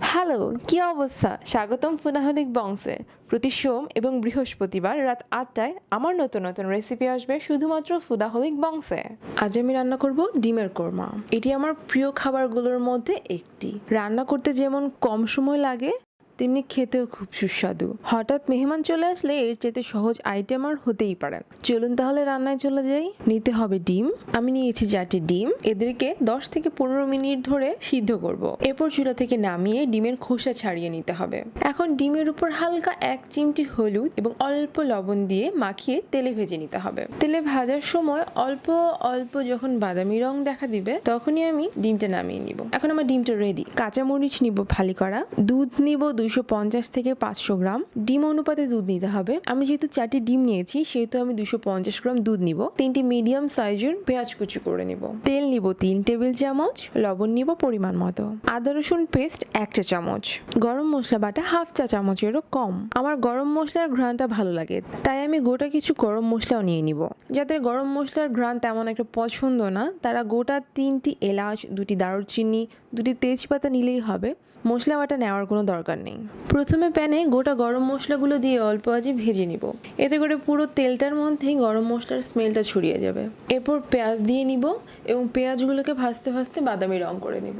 Hello, কি অবস্থা? স্বাগতম ফুনাহনিক বংশে। প্রতি সোম এবং বৃহস্পতিবার রাত আটটায় আমার নতুন নতুন রেসিপি আসবে শুধুমাত্র ফুদাহলিক বংশে। আজ আমি রান্না করব ডিমের কোরমা। এটি আমার প্রিয় খাবারগুলোর মধ্যে একটি। রান্না করতে যেমন কম সময় লাগে তেমনি খেতেও খুব সুস্বাদু। হঠাৎ মেহমান চলে আসলে এর চেয়ে সহজ আইটেম আর হতেই পারে। চলুন তাহলে রান্নায় চলে যাই। নিতে হবে ডিম। আমি নিয়েছি চারটি ডিম। এদেরকে দশ থেকে পনেরো মিনিট ধরে সিদ্ধ করব। এরপর চুলা থেকে নামিয়ে ডিমের খোসা ছাড়িয়ে নিতে হবে। এখন ডিমের উপর হালকা এক চিমটি হলুদ এবং অল্প লবণ দিয়ে মাখিয়ে তেলে ভেজে নিতে হবে। তেলে ভাজার সময় অল্প অল্প যখন বাদামি রং দেখা দিবে, তখনই আমি ডিমটা নামিয়ে নিব। এখন আমার ডিমটা রেডি কাঁচামরিচ নিব ফালি করা। দুধ নিব দুইশো পঞ্চাশ থেকে পাঁচশো গ্রাম। ডিম অনুপাতে দুধ নিতে হবে। আমি যেহেতু চারটি ডিম নিয়েছি, সেহেতু আমি দুশো পঞ্চাশ গ্রাম দুধ নিব। তিনটি মিডিয়াম সাইজের পেঁয়াজ কুচি করে নিব। তেল নিব তিন টেবিল চামচ, লবণ নিব পরিমাণ মতো। আদা, রসুন পেস্ট এক চা চামচ। গরম মশলা বাটা হাফ চা চামচেরও কম। আমার গরম মশলার ঘ্রাণটা ভালো লাগে, তাই আমি গোটা কিছু গরম মশলাও নিয়ে নিব। যাদের গরম মশলার ঘ্রাণ তেমন একটা পছন্দ না, তারা গোটা তিনটি এলাচ, দুটি দারুচিনি, দুটি তেজপাতা নিলেই হবে। মশলা বাটা নেওয়ার কোনো দরকার নেই। প্রথমে প্যানে গোটা গরম মশলাগুলো দিয়ে অল্প আজে ভেজে নিব। এতে করে পুরো তেলটার মধ্যেই গরম মশলার স্মেলটা ছড়িয়ে যাবে। এরপর পেঁয়াজ দিয়ে নিব এবং পেঁয়াজগুলোকে ভাজতে ভাজতে বাদামি রং করে নিব।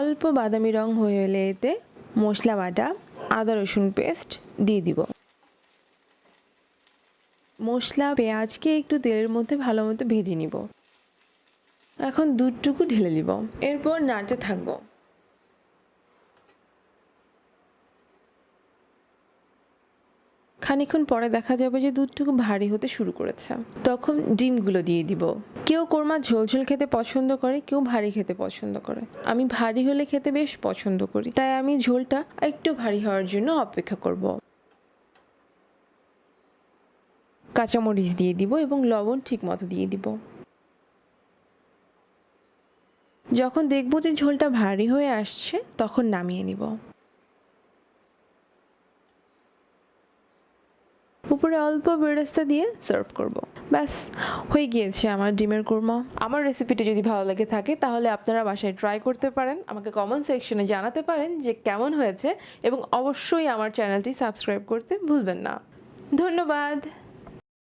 অল্প বাদামি রং হয়ে এলে এতে মশলা বাটা, আদা রসুন পেস্ট দিয়ে দিব। মশলা, পেঁয়াজকে একটু তেলের মধ্যে ভালো মতো ভেজে নিব। এখন দুধটুকু ঢেলে দিব এরপর নাড়তে থাকব। খানিক্ষণ পরে দেখা যাবে যে দুধটুকু ভারী হতে শুরু করেছে। তখন ডিমগুলো দিয়ে দিব। কেউ কোরমা ঝোলঝোল খেতে পছন্দ করে, কেউ ভারী খেতে পছন্দ করে। আমি ভারী হলে খেতে বেশ পছন্দ করি। তাই আমি ঝোলটা একটু ভারী হওয়ার জন্য অপেক্ষা করব। কাঁচামরিচ দিয়ে দিব এবং লবণ ঠিক মতো দিয়ে দিব। যখন দেখব যে ঝোলটা ভারী হয়ে আসছে, তখন নামিয়ে নিব। উপরে অল্প বেরেস্তা দিয়ে সার্ভ করব। ব্যাস, হয়ে গিয়েছে আমার ডিমের কুরমা। আমার রেসিপিটি যদি ভালো লেগে থাকে, তাহলে আপনারা বাসায় ট্রাই করতে পারেন। আমাকে কমেন্ট সেকশনে জানাতে পারেন যে কেমন হয়েছে এবং অবশ্যই আমার চ্যানেলটি সাবস্ক্রাইব করতে ভুলবেন না। ধন্যবাদ।